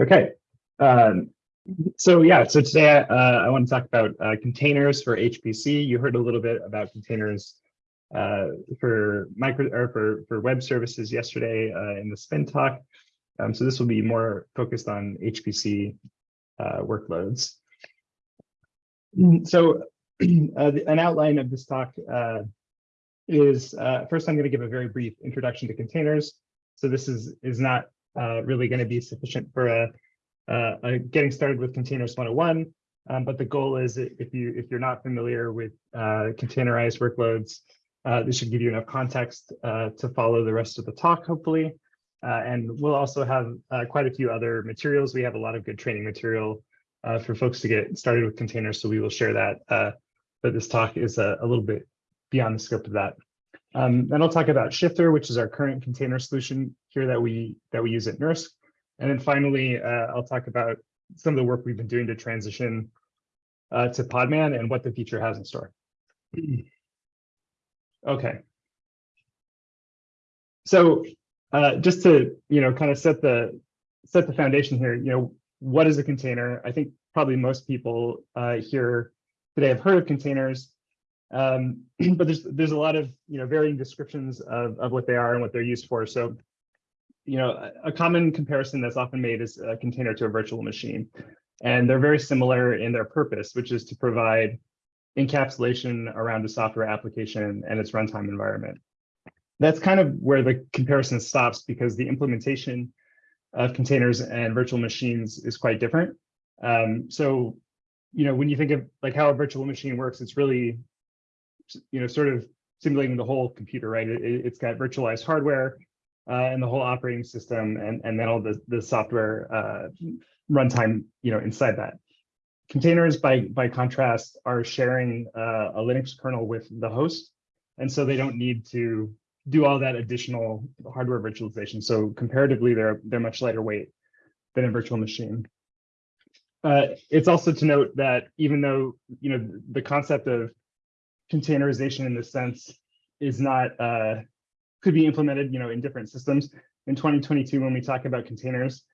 Okay. Um, so yeah, so today uh, I want to talk about uh, containers for HPC. You heard a little bit about containers uh, for micro or for for web services yesterday uh, in the spin talk. Um, so this will be more focused on HPC uh, workloads. So uh, an outline of this talk is first I'm going to give a very brief introduction to containers. So this is is not uh, really going to be sufficient for a, a, a, getting started with containers 101. Um, but the goal is if you if you're not familiar with uh, containerized workloads, uh, this should give you enough context uh, to follow the rest of the talk, hopefully. Uh, and we'll also have quite a few other materials. We have a lot of good training material for folks to get started with containers, so we will share that. but this talk is a, a little bit beyond the scope of that. Um, then I'll talk about Shifter, which is our current container solution here that we that we use at NERSC. And then finally, uh, I'll talk about some of the work we've been doing to transition uh, to Podman and what the future has in store. Okay. So uh, just to you know kind of set the set the foundation here, you know, what is a container? I think probably most people uh, here today have heard of containers. Um, but there's there's a lot of you know varying descriptions of, of what they are and what they're used for. So, you know, a, common comparison that's often made is a container to a virtual machine. And they're very similar in their purpose, which is to provide encapsulation around a software application and its runtime environment. That's kind of where the comparison stops because the implementation of containers and virtual machines is quite different. Um, so, you know, when you think of like how a virtual machine works, it's really you know, sort of simulating the whole computer, right? It, has got virtualized hardware uh, and the whole operating system, and and then all the the software uh, runtime, you know, inside that. Containers, by by contrast, are sharing uh, a Linux kernel with the host, and so they don't need to do all that additional hardware virtualization. So comparatively, they're they're much lighter weight than a virtual machine. Uh, it's also to note that even though you know the concept of containerization in this sense is not uh, could be implemented, you know, in different systems. In 2022, when we talk about containers,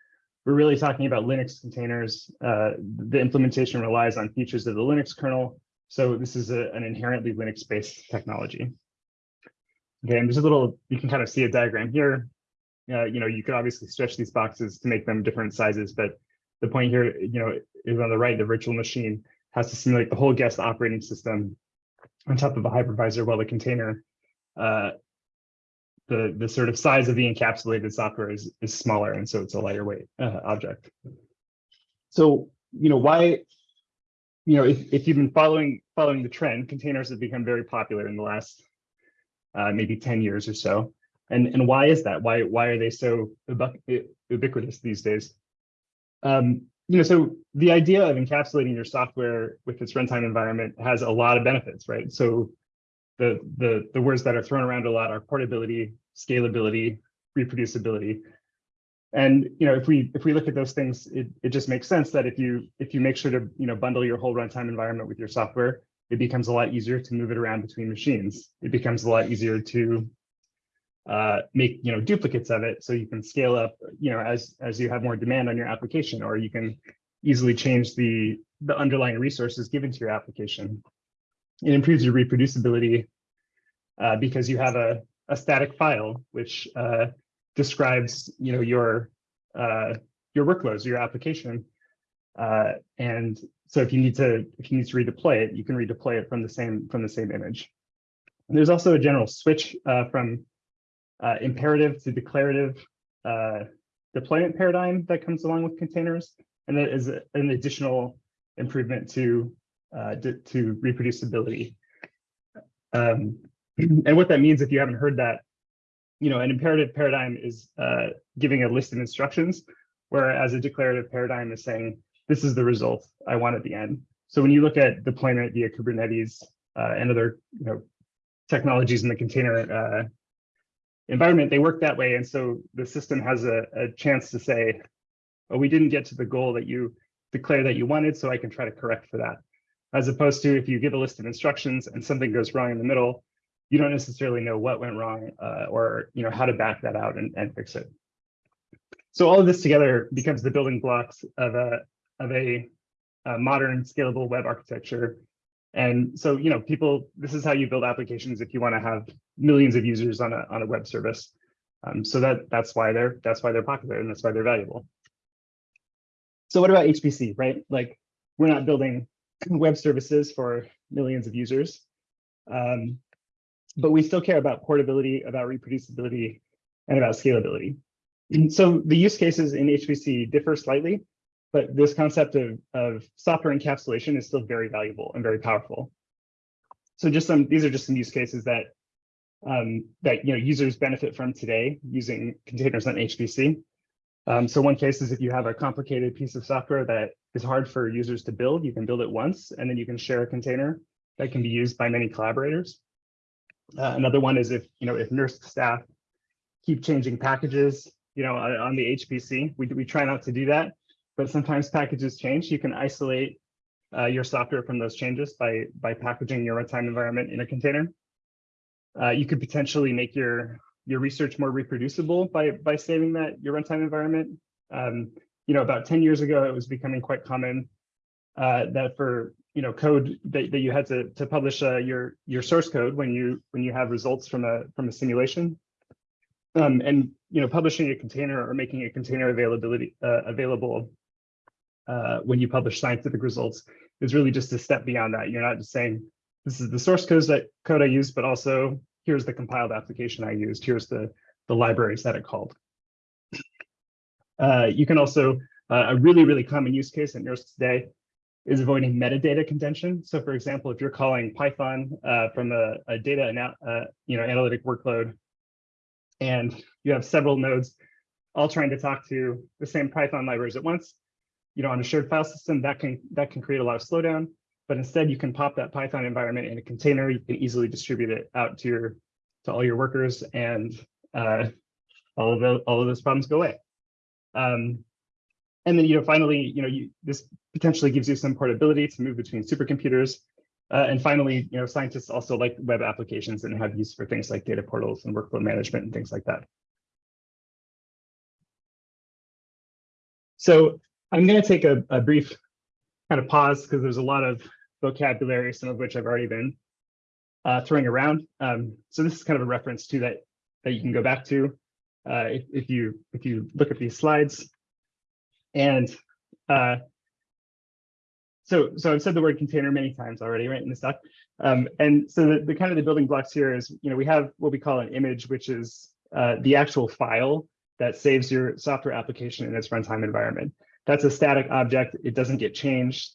we're really talking about Linux containers. Uh, the implementation relies on features of the Linux kernel. So this is a, an inherently Linux-based technology. Okay, and there's a little, you can kind of see a diagram here. Uh, you know, you could obviously stretch these boxes to make them different sizes, but the point here, you know, is on the right, the virtual machine has to simulate the whole guest operating system on top of a hypervisor while the container, uh, the, the sort of size of the encapsulated software is, is smaller, and so it's a lighter weight uh, object. So, you know, why, you know, if, if you've been following following the trend, containers have become very popular in the last uh, maybe 10 years or so. And, and why is that? Why, why are they so ubiquitous these days? Um, you know, so the idea of encapsulating your software with its runtime environment has a lot of benefits, right? So the the the words that are thrown around a lot are portability, scalability, reproducibility. And you know, if we if we look at those things, it, it just makes sense that if you if you make sure to you know bundle your whole runtime environment with your software, it becomes a lot easier to move it around between machines. It becomes a lot easier to uh, make you know duplicates of it so you can scale up you know as as you have more demand on your application or you can easily change the the underlying resources given to your application. It improves your reproducibility uh, because you have a, a static file which uh, describes you know your uh, your workloads your application. Uh, and so if you need to if you need to redeploy it you can redeploy it from the same from the same image. And there's also a general switch uh, from uh, imperative to declarative uh, deployment paradigm that comes along with containers. And that is an additional improvement to, uh, to reproducibility. Um, and what that means, if you haven't heard that, you know, an imperative paradigm is uh, giving a list of instructions, whereas a declarative paradigm is saying, this is the result I want at the end. So when you look at deployment via Kubernetes uh, and other you know, technologies in the container uh, environment, they work that way. And so the system has a, a chance to say, oh, we didn't get to the goal that you declare that you wanted, so I can try to correct for that. As opposed to if you give a list of instructions and something goes wrong in the middle, you don't necessarily know what went wrong uh, or you know how to back that out and, and fix it. So all of this together becomes the building blocks of a of a, a modern scalable web architecture. And so, you know, people, this is how you build applications if you want to have millions of users on a on a web service. Um, so that that's why they're that's why they're popular and that's why they're valuable. So what about HPC, right? Like we're not building web services for millions of users, um, but we still care about portability, about reproducibility, and about scalability. And so the use cases in HPC differ slightly, but this concept of, of software encapsulation is still very valuable and very powerful. So just some, these are just some use cases that um, that you know users benefit from today using containers on HPC. Um, so one case is if you have a complicated piece of software that is hard for users to build, you can build it once and then you can share a container that can be used by many collaborators. Uh, another one is if you know if NERSC staff keep changing packages, you know, on the HPC, we we try not to do that, but sometimes packages change. You can isolate uh, your software from those changes by by packaging your runtime environment in a container. Uh, you could potentially make your your research more reproducible by by saving that your runtime environment. Um, you know, about 10 years ago, it was becoming quite common uh, that for you know code that, that you had to to publish uh, your your source code when you when you have results from a from a simulation. Um, and you know, publishing a container or making a container availability uh, available uh, when you publish scientific results is really just a step beyond that. You're not just saying this is the source code that code I use, but also here's the compiled application I used. Here's the, the libraries that it called. Uh, you can also, uh, a really, really common use case in NERSC today is avoiding metadata contention. So for example, if you're calling Python uh, from a, a data uh, you know, analytic workload, and you have several nodes all trying to talk to the same Python libraries at once, you know, on a shared file system, that can that can create a lot of slowdown. But instead, you can pop that Python environment in a container. You can easily distribute it out to your to all your workers, and uh, all of the, all of those problems go away. Um, and then, you know, finally, you know, you, this potentially gives you some portability to move between supercomputers. Uh, and finally, you know, scientists also like web applications and have use for things like data portals and workflow management and things like that. So I'm going to take a, a brief kind of pause because there's a lot of vocabulary, some of which I've already been uh, throwing around. Um, so this is kind of a reference to that that you can go back to uh, if, if you if you look at these slides. And uh, so so I've said the word container many times already, right, in this talk. Um, and so the, the kind of the building blocks here is, you know, we have what we call an image, which is uh, the actual file that saves your software application in its runtime environment. That's a static object. It doesn't get changed,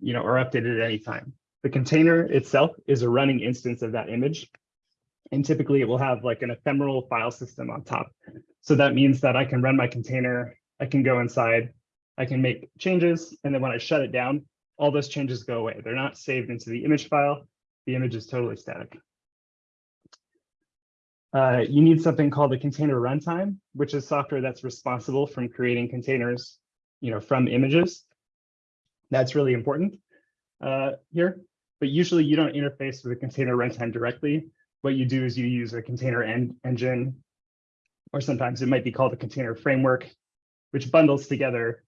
you know, or updated at any time. The container itself is a running instance of that image. And typically it will have like an ephemeral file system on top. So that means that I can run my container, I can go inside, I can make changes, and then when I shut it down, all those changes go away. They're not saved into the image file. The image is totally static. Uh, you need something called a container runtime, which is software that's responsible from creating containers you know, from images. That's really important uh, here. But usually you don't interface with a container runtime directly. What you do is you use a container en engine, or sometimes it might be called a container framework, which bundles together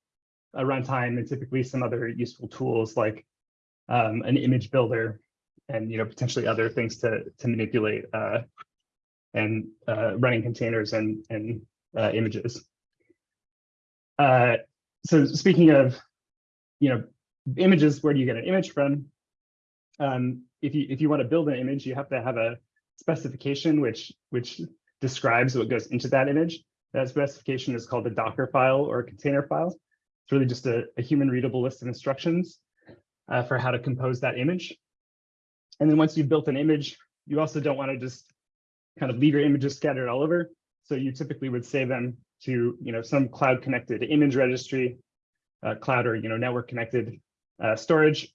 a runtime and typically some other useful tools like um, an image builder and you know potentially other things to to manipulate uh, and uh, running containers and and uh, images. So speaking of, you know, images, where do you get an image from? Um, if you if you want to build an image, you have to have a specification which which describes what goes into that image. That specification is called a Docker file or a container file. It's really just a, a human readable list of instructions uh, for how to compose that image. And then once you've built an image, you also don't want to just kind of leave your images scattered all over. So you typically would save them to you know some cloud connected image registry, uh, cloud or you know network connected uh, storage,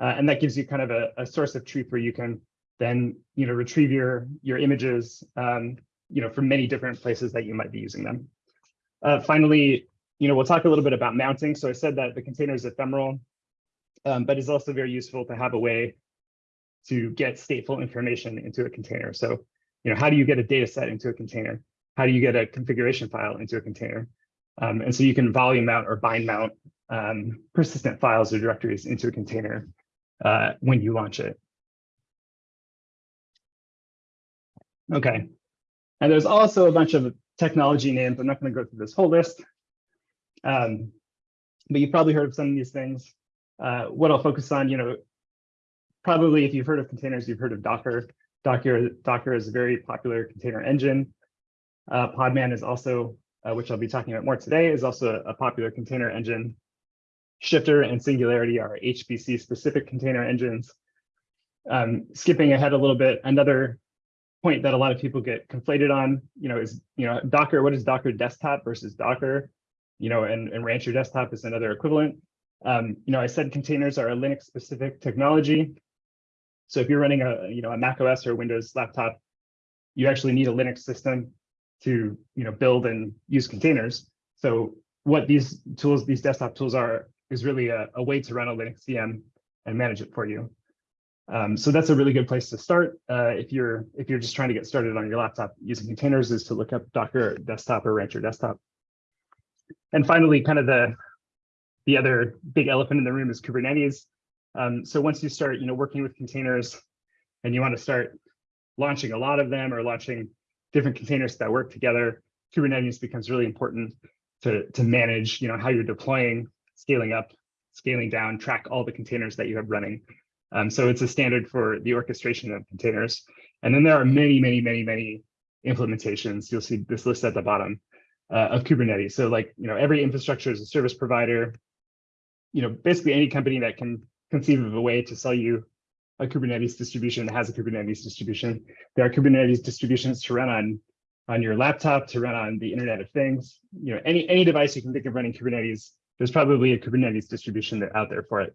uh, and that gives you kind of a, a, source of truth where you can then you know retrieve your your images um, you know from many different places that you might be using them. Uh, finally, you know we'll talk a little bit about mounting. So I said that the container is ephemeral, um, but it's also very useful to have a way to get stateful information into a container. So you know how do you get a data set into a container? How do you get a configuration file into a container? Um, and so you can volume mount or bind mount um, persistent files or directories into a container uh, when you launch it. Okay, and there's also a bunch of technology names. I'm not going to go through this whole list, um, but you've probably heard of some of these things. Uh, what I'll focus on, you know, probably if you've heard of containers, you've heard of Docker. Docker, Docker is a very popular container engine. Uh, Podman is also, uh, which I'll be talking about more today, is also a, popular container engine. Shifter and Singularity are HPC specific container engines. Um, skipping ahead a little bit, another point that a lot of people get conflated on, you know, is, you know, Docker, what is Docker desktop versus Docker? You know, and, and Rancher desktop is another equivalent. Um, you know, I said containers are a Linux specific technology. So if you're running a, you know, a Mac OS or Windows laptop, you actually need a Linux system to, you know, build and use containers. So what these tools, these desktop tools are, is really a, a way to run a Linux VM and manage it for you. Um, so that's a really good place to start uh, if you're if you're just trying to get started on your laptop using containers is to look up Docker desktop or Rancher desktop. And finally, kind of the the other big elephant in the room is Kubernetes. Um, so once you start, you know, working with containers and you want to start launching a lot of them or launching different containers that work together, Kubernetes becomes really important to, to manage, you know, how you're deploying, scaling up, scaling down, track all the containers that you have running. Um, so it's a standard for the orchestration of containers. And then there are many, many, many, many implementations. You'll see this list at the bottom uh, of Kubernetes. So like, you know, every infrastructure as a service provider, you know, basically any company that can conceive of a way to sell you a Kubernetes distribution that has a Kubernetes distribution. There are Kubernetes distributions to run on on your laptop, to run on the Internet of Things. You know, any any device you can think of running Kubernetes, there's probably a Kubernetes distribution that out there for it.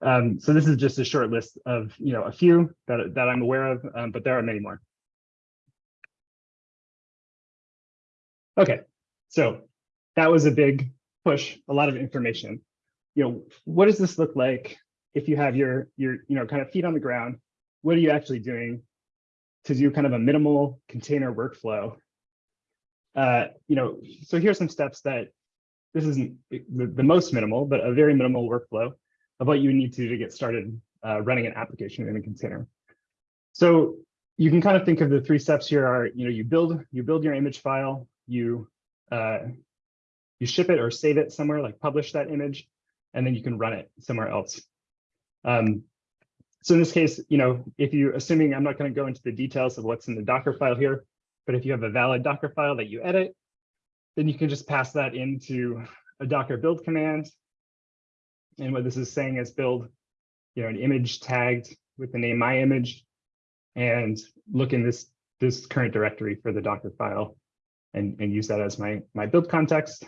Um, so this is just a short list of you know a few that that I'm aware of, um, but there are many more. Okay, so that was a big push, a lot of information. You know, what does this look like if you have your your you know kind of feet on the ground? What are you actually doing to do kind of a minimal container workflow? Uh, you know, so here's some steps that this isn't the, the most minimal, but a very minimal workflow of what you need to do to get started uh, running an application in a container. So you can kind of think of the three steps here are, you know, you build you build your image file, you uh, you ship it or save it somewhere, like publish that image, and then you can run it somewhere else. Um, so in this case, you know, if you assuming I'm not going to go into the details of what's in the Docker file here, but if you have a valid Docker file that you edit, then you can just pass that into a Docker build command and what this is saying is build, you know, an image tagged with the name my image and look in this, this current directory for the Docker file and, and use that as my, my build context.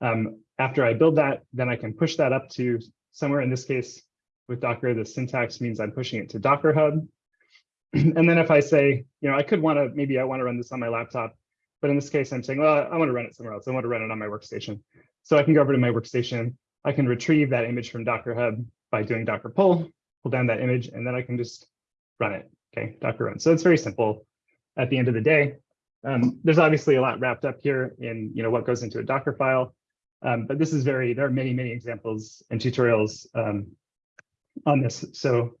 Um, after I build that, then I can push that up to somewhere in this case with Docker, the syntax means I'm pushing it to Docker Hub. and then if I say, you know, I could want to, maybe I want to run this on my laptop, but in this case, I'm saying, well, I want to run it somewhere else. I want to run it on my workstation. So I can go over to my workstation I can retrieve that image from Docker Hub by doing Docker pull, pull down that image, and then I can just run it. Okay, Docker run. So it's very simple at the end of the day. Um, there's obviously a lot wrapped up here in you know what goes into a Docker file, um, but this is very, there are many, many examples and tutorials um, on this. So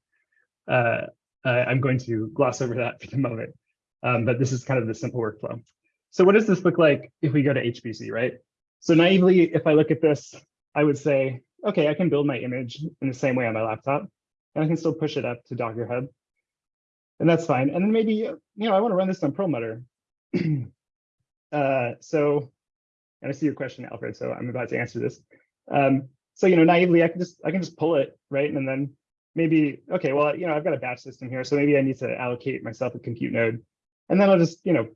uh, I'm going to gloss over that for the moment, um, but this is kind of the simple workflow. So what does this look like if we go to HPC, right? So naively, if I look at this, I would say, okay, I can build my image in the same way on my laptop, and I can still push it up to Docker Hub. And that's fine. And then maybe, you know, I want to run this on Perlmutter. uh, so, and I see your question, Alfred, so I'm about to answer this. Um, so, you know, naively, I can just, I can just pull it, right? And then maybe, okay, well, you know, I've got a batch system here, so maybe I need to allocate myself a compute node. And then I'll just, you know,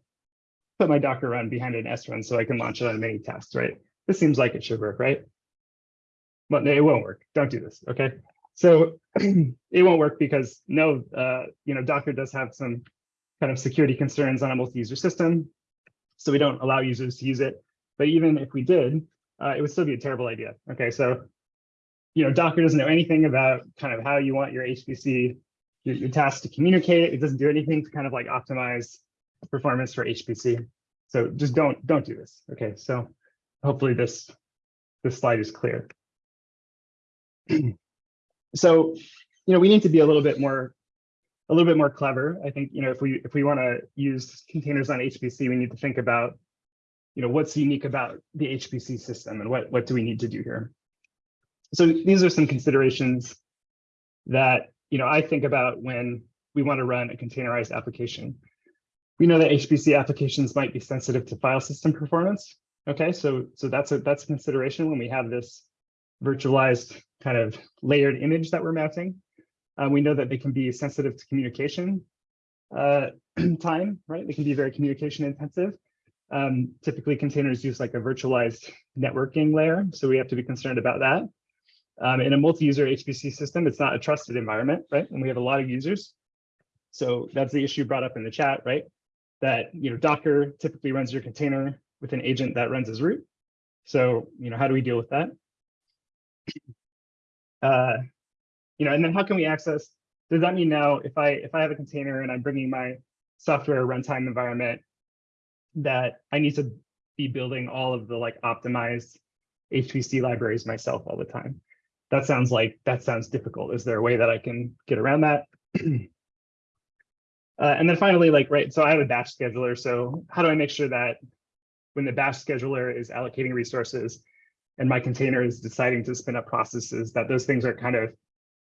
put my Docker run behind an srun so I can launch it on many tasks, right? This seems like it should work, right? but it won't work. Don't do this, okay? So it won't work because no, uh, you know, Docker does have some kind of security concerns on a multi-user system. So we don't allow users to use it. But even if we did, uh, it would still be a terrible idea. Okay, so you know, Docker doesn't know anything about kind of how you want your HPC, your, your tasks to communicate. It doesn't do anything to kind of like optimize performance for HPC. So just don't don't do this. Okay, so hopefully this, this slide is clear. so, you know, we need to be a little bit more, a little bit more clever. I think, you know, if we if we want to use containers on HPC, we need to think about, you know, what's unique about the HPC system and what what do we need to do here. So these are some considerations that, you know, I think about when we want to run a containerized application. We know that HPC applications might be sensitive to file system performance. Okay, so so that's a that's a consideration when we have this virtualized kind of layered image that we're mounting. Uh, we know that they can be sensitive to communication uh, time, right? They can be very communication intensive. Um, typically containers use like a virtualized networking layer, so we have to be concerned about that. Um, in a multi-user HPC system, it's not a trusted environment, right? And we have a lot of users. So that's the issue brought up in the chat, right? That you know Docker typically runs your container with an agent that runs as root. So you know how do we deal with that? Uh, you know, and then how can we access? Does that mean now if I if I have a container and I'm bringing my software runtime environment, that I need to be building all of the like optimized HPC libraries myself all the time? That sounds like that sounds difficult. Is there a way that I can get around that? Uh, and then finally, like, right, so I have a batch scheduler. So how do I make sure that when the batch scheduler is allocating resources and my container is deciding to spin up processes, that those things are kind of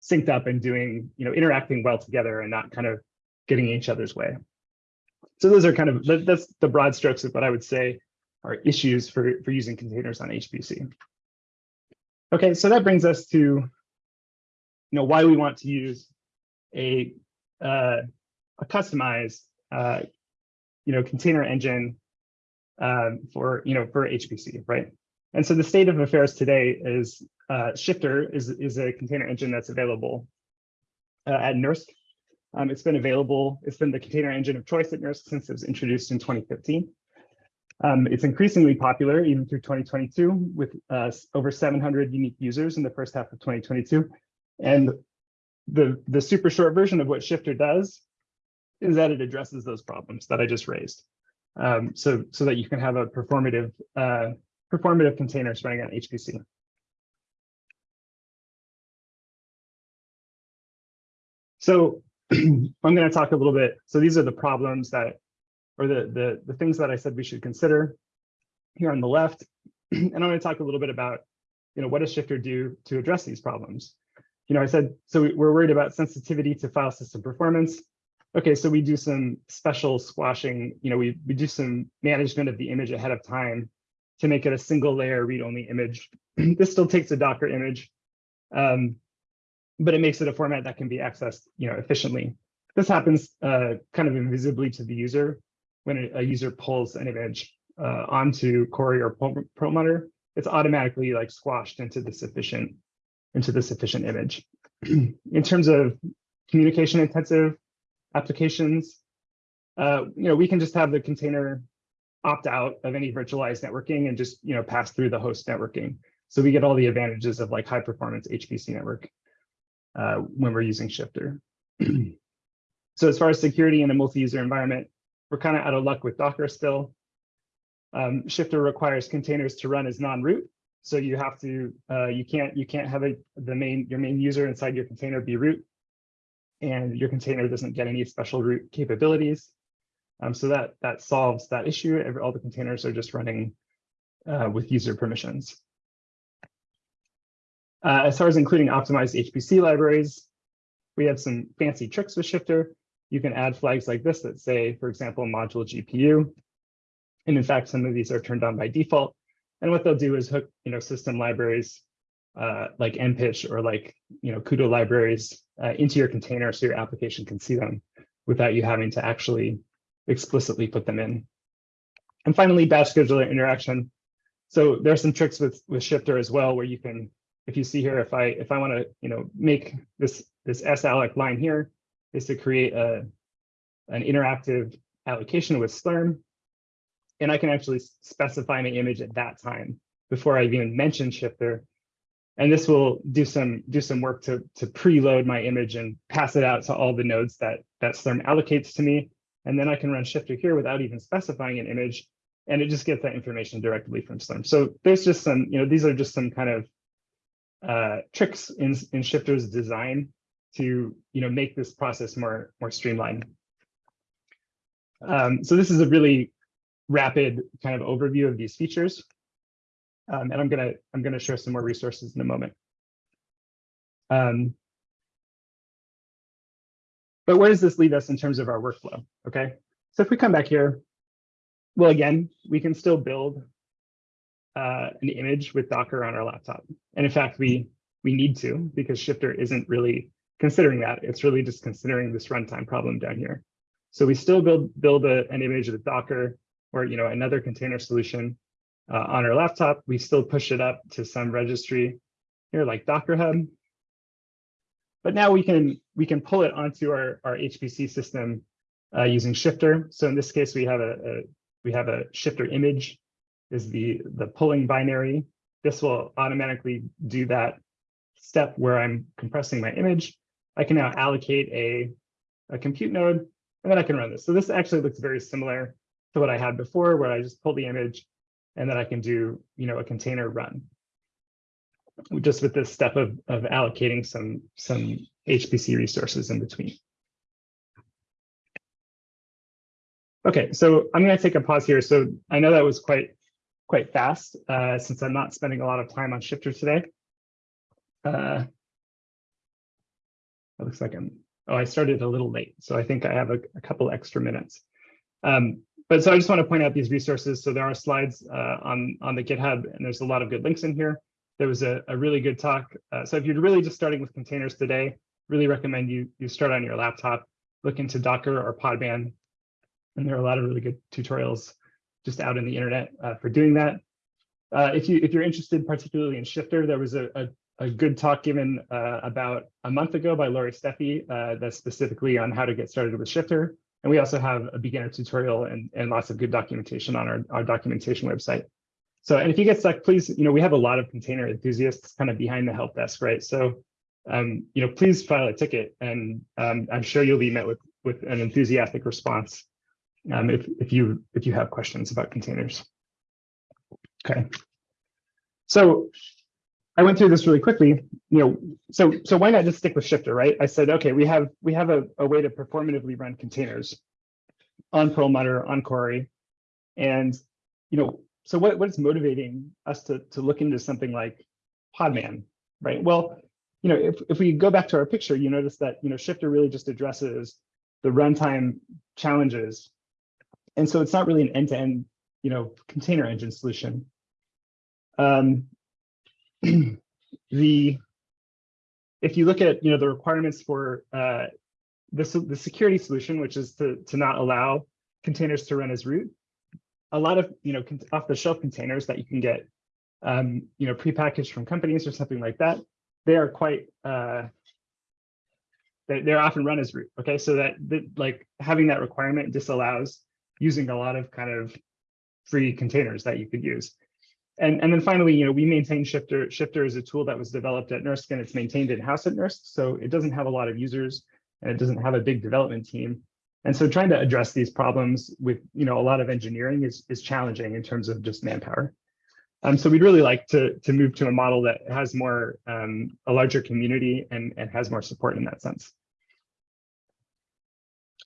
synced up and doing, you know, interacting well together and not kind of getting in each other's way. So those are kind of, that's the broad strokes of what I would say are issues for, for using containers on HPC. Okay, so that brings us to, you know, why we want to use a, uh, a customized, uh, you know, container engine um, for, you know, for HPC, right? And so the state of affairs today is uh, Shifter is, is a container engine that's available uh, at NERSC. Um, it's been available, it's been the container engine of choice at NERSC since it was introduced in 2015. Um, it's increasingly popular even through 2022 with uh, over 700 unique users in the first half of 2022. And the, the super short version of what Shifter does is that it addresses those problems that I just raised. Um, so, so that you can have a performative, uh, performative containers running on HPC. So I'm going to talk a little bit. So these are the problems that, or the, the, the things that I said we should consider here on the left. And I'm going to talk a little bit about, you know, what does Shifter do to address these problems? You know, I said, so we're worried about sensitivity to file system performance. Okay, so we do some special squashing, you know, we, we do some management of the image ahead of time to make it a single layer read-only image. this still takes a Docker image, um, but it makes it a format that can be accessed, you know, efficiently. This happens uh, kind of invisibly to the user when a, user pulls an image uh, onto Cori or Perlmutter. It's automatically like squashed into the sufficient into the sufficient image. In terms of communication intensive applications, uh, you know, we can just have the container opt out of any virtualized networking and just you know pass through the host networking. So we get all the advantages of like high performance HPC network uh, when we're using Shifter. so as far as security in a multi-user environment, we're kind of out of luck with Docker still. Um, Shifter requires containers to run as non-root. So you have to, uh, you can't, you can't have a, the main, your main user inside your container be root and your container doesn't get any special root capabilities. Um, so that that solves that issue. All the containers are just running uh, with user permissions. Uh, as far as including optimized HPC libraries, we have some fancy tricks with Shifter. You can add flags like this that say, for example, module GPU. And in fact, some of these are turned on by default. And what they'll do is hook, you know, system libraries uh, like MPICH or like, you know, CUDA libraries uh, into your container so your application can see them without you having to actually explicitly put them in. And finally, batch scheduler interaction. So there are some tricks with, with Shifter as well, where you can, if you see here, if I if I want to, you know, make this this salloc line here, is to create a an interactive allocation with Slurm, and I can actually specify my image at that time before I even mention Shifter. And this will do some do some work to to preload my image and pass it out to all the nodes that that Slurm allocates to me. And then I can run shifter here without even specifying an image and it just gets that information directly from Slurm. So there's just some, you know, these are just some kind of uh, tricks in, in Shifter's design to, you know, make this process more, more streamlined. Um, so this is a really rapid kind of overview of these features. Um, and I'm gonna, I'm gonna share some more resources in a moment. Um, but where does this leave us in terms of our workflow? Okay, so if we come back here, well, again, we can still build uh, an image with Docker on our laptop. And in fact, we we need to because Shifter isn't really considering that. It's really just considering this runtime problem down here. So we still build build a, an image with Docker or you know another container solution uh, on our laptop. We still push it up to some registry here like Docker Hub. But now we can we can pull it onto our, our HPC system uh, using Shifter. So in this case, we have a, a we have a Shifter image is the the pulling binary. This will automatically do that step where I'm compressing my image. I can now allocate a, a compute node, and then I can run this. So this actually looks very similar to what I had before, where I just pull the image, and then I can do you know a container run just with this step of, of allocating some, some HPC resources in between. Okay, so I'm going to take a pause here. So I know that was quite quite fast uh, since I'm not spending a lot of time on Shifter today. Uh, it looks like I'm, oh, I started a little late, so I think I have a, a couple extra minutes. Um, but so I just want to point out these resources. So there are slides uh, on, on the GitHub, and there's a lot of good links in here there was a, a really good talk. Uh, so if you're really just starting with containers today, really recommend you you start on your laptop, look into Docker or Podman. And there are a lot of really good tutorials just out in the internet uh, for doing that. Uh, if you if you're interested particularly in Shifter, there was a, a, a good talk given uh, about a month ago by Laurie Stephey uh, that's specifically on how to get started with Shifter. And we also have a beginner tutorial and, and lots of good documentation on our, our documentation website. So, and if you get stuck, please, you know, we have a lot of container enthusiasts kind of behind the help desk, right? So, um, you know, please file a ticket and um, I'm sure you'll be met with, with an enthusiastic response um, if, if, you, if you have questions about containers. Okay. So I went through this really quickly, you know, so, so why not just stick with Shifter, right? I said, okay, we have, we have a, a way to performatively run containers on Perlmutter, on Cori, and, you know, so what, what is motivating us to, to look into something like Podman, right? Well, you know, if, if we go back to our picture, you notice that, you know, Shifter really just addresses the runtime challenges. And so it's not really an end-to-end, -end, you know, container engine solution. Um, the, if you look at, you know, the requirements for uh, this, the security solution, which is to, to not allow containers to run as root, a lot of you know off the shelf containers that you can get um, you know prepackaged from companies or something like that they are quite uh, they, they're often run as root okay so that, that like having that requirement disallows using a lot of kind of free containers that you could use and and then finally you know we maintain shifter shifter is a tool that was developed at NERSC and it's maintained in-house at NERSC so it doesn't have a lot of users and it doesn't have a big development team and so trying to address these problems with you know a lot of engineering is, is challenging in terms of just manpower. Um, so we'd really like to, to move to a model that has more, um, a larger community and, and has more support in that sense.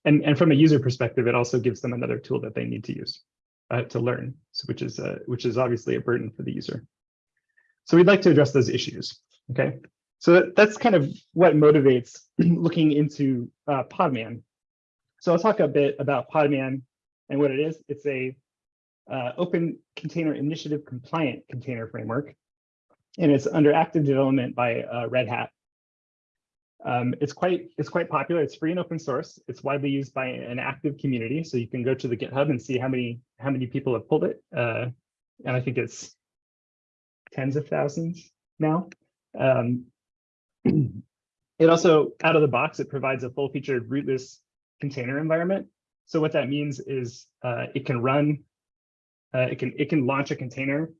And, and from a user perspective, it also gives them another tool that they need to use uh, to learn, so which is uh, which is obviously a burden for the user. So we'd like to address those issues. Okay, so that, that's kind of what motivates looking into uh, Podman so I'll talk a bit about Podman and what it is. It's a uh, open container initiative compliant container framework, and it's under active development by uh, Red Hat. Um, it's quite it's quite popular. It's free and open source. It's widely used by an active community, so you can go to the GitHub and see how many how many people have pulled it. Uh, and I think it's tens of thousands now. Um, it also, out of the box, it provides a full-featured rootless container environment. So what that means is uh, it can run, uh, it can it can launch a container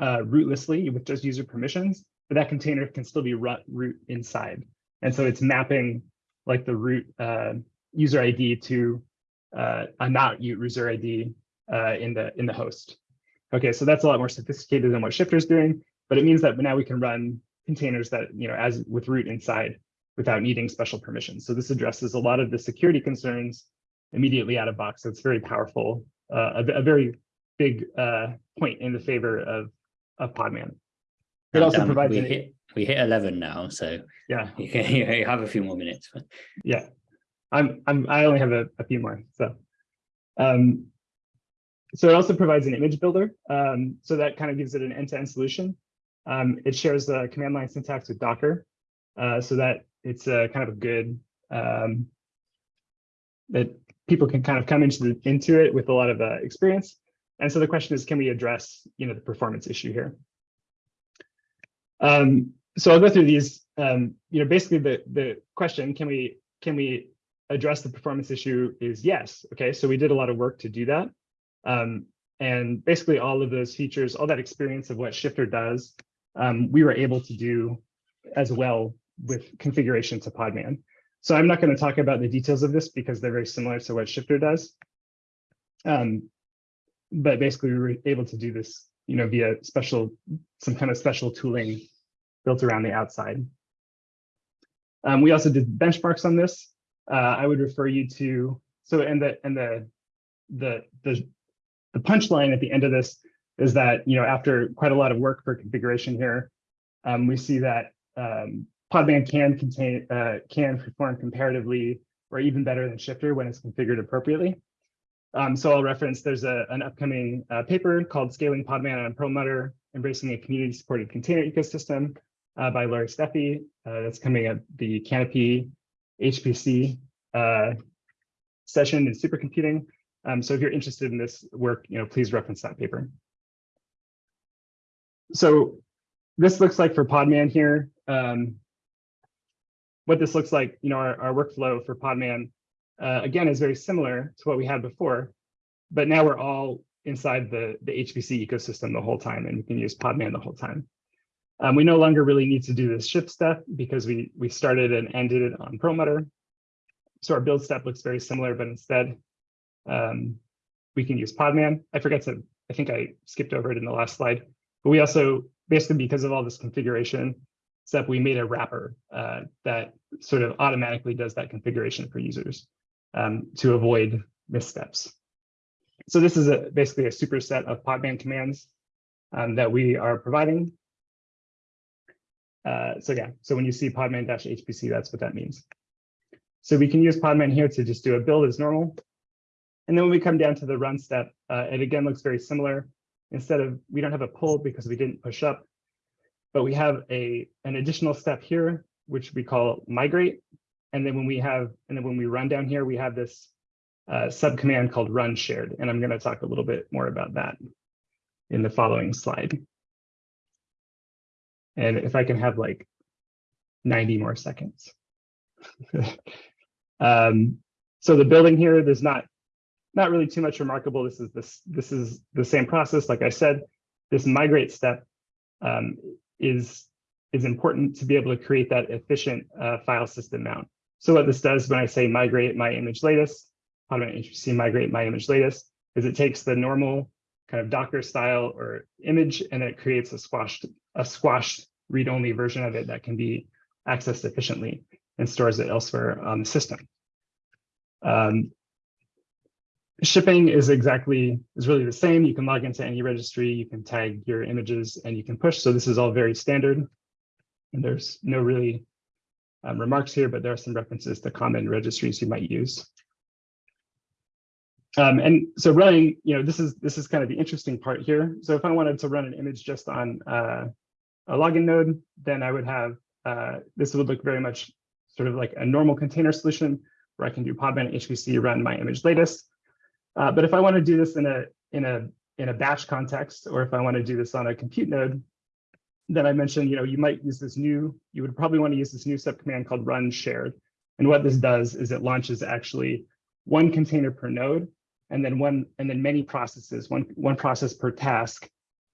uh, rootlessly with just user permissions, but that container can still be root inside. And so it's mapping like the root uh, user ID to uh, a not user ID uh, in the in the host. Okay, so that's a lot more sophisticated than what Shifter is doing, but it means that now we can run containers that, you know, as with root inside without needing special permissions. So this addresses a lot of the security concerns immediately out of box. So it's very powerful, uh, a, a very big uh, point in the favor of, of Podman. It also Um, provides we hit we hit 11 now, so Yeah, you, can, you have a few more minutes. but- yeah. I'm I'm I only have a, a few more. So um so it also provides an image builder. Um, so that kind of gives it an end-to-end solution. Um, it shares the command line syntax with Docker. Uh, so that it's a kind of a good um, that people can kind of come into the, into it with a lot of uh, experience. And so the question is, can we address you know the performance issue here? Um, so I'll go through these. Um, you know, basically the the question can we can we address the performance issue is yes. Okay, so we did a lot of work to do that. Um, and basically all of those features, all that experience of what Shifter does, um, we were able to do as well with configuration to Podman. So I'm not going to talk about the details of this because they're very similar to what Shifter does. Um, but basically we were able to do this, you know, via special, some kind of special tooling built around the outside. Um, we also did benchmarks on this. Uh, I would refer you to, so and the, and the, the, the, the punchline at the end of this is that, you know, after quite a lot of work for configuration here, um, we see that um, Podman can contain, uh, can perform comparatively or even better than Shifter when it's configured appropriately. Um, so I'll reference, there's a, an upcoming uh, paper called Scaling Podman on Perlmutter, Embracing a Community-Supported Container Ecosystem uh, by Laurie Stephey. Uh, that's coming at the CANOPIE HPC uh, session in supercomputing. Um, so if you're interested in this work, you know, please reference that paper. So this looks like for Podman here. Um, what this looks like, you know, our, our workflow for Podman, uh, again, is very similar to what we had before, but now we're all inside the, the HPC ecosystem the whole time, and we can use Podman the whole time. Um, we no longer really need to do this shift step because we, we started and ended it on Perlmutter. So our build step looks very similar, but instead um, we can use Podman. I forgot to, I think I skipped over it in the last slide, but we also, basically because of all this configuration step, we made a wrapper uh, that sort of automatically does that configuration for users um, to avoid missteps. So this is a, basically a superset of Podman commands um, that we are providing. Uh, so yeah, so when you see podman-hpc, that's what that means. So we can use Podman here to just do a build as normal. And then when we come down to the run step, uh, it again looks very similar. Instead of, we don't have a pull because we didn't push up, but we have a an additional step here, which we call migrate. And then when we have, and then when we run down here, we have this uh, subcommand called run shared. And I'm going to talk a little bit more about that in the following slide. And if I can have like 90 more seconds. um, so the building here, there's not not really too much remarkable. This is this this is the same process. Like I said, this migrate step um, is is important to be able to create that efficient uh, file system mount. So what this does when I say migrate my image latest, how do I see migrate my image latest, is it takes the normal kind of Docker style or image and it creates a squashed a squashed read-only version of it that can be accessed efficiently and stores it elsewhere on the system. Um, shipping is exactly is really the same. You can log into any registry, you can tag your images, and you can push. So this is all very standard. And there's no really um, remarks here, but there are some references to common registries you might use. Um, and so running, you know, this is this is kind of the interesting part here. So if I wanted to run an image just on uh, a login node, then I would have uh, this would look very much sort of like a normal container solution where I can do podman HPC run my image latest. Uh, but if I want to do this in a in a in a batch context, or if I want to do this on a compute node, then I mentioned, you know, you might use this new, you would probably want to use this new subcommand called run shared. And what this does is it launches actually one container per node, and then one and then many processes, one one process per task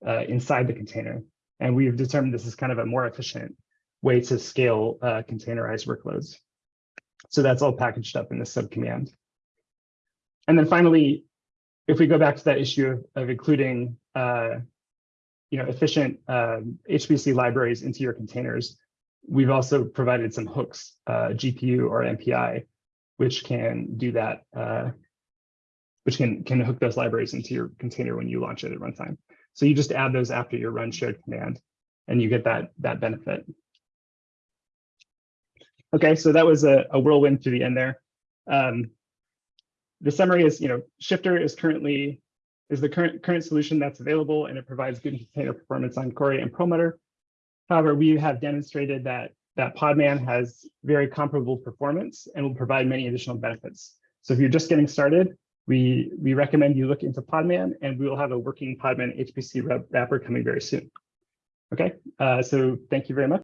uh, inside the container. And we've determined this is kind of a more efficient way to scale uh, containerized workloads. So that's all packaged up in this subcommand. And then finally, if we go back to that issue of, of including, uh, you know, efficient um, HPC libraries into your containers, we've also provided some hooks, uh, GPU or MPI, which can do that, uh, which can can hook those libraries into your container when you launch it at runtime. So you just add those after your run shared command, and you get that that benefit. Okay, so that was a, a whirlwind to the end there. Um, the summary is, you know, Shifter is currently is the current current solution that's available, and it provides good container performance on Cori and Perlmutter. However, we have demonstrated that that Podman has very comparable performance and will provide many additional benefits. So if you're just getting started, we we recommend you look into Podman, and we will have a working Podman HPC wrapper coming very soon. Okay, uh, so thank you very much.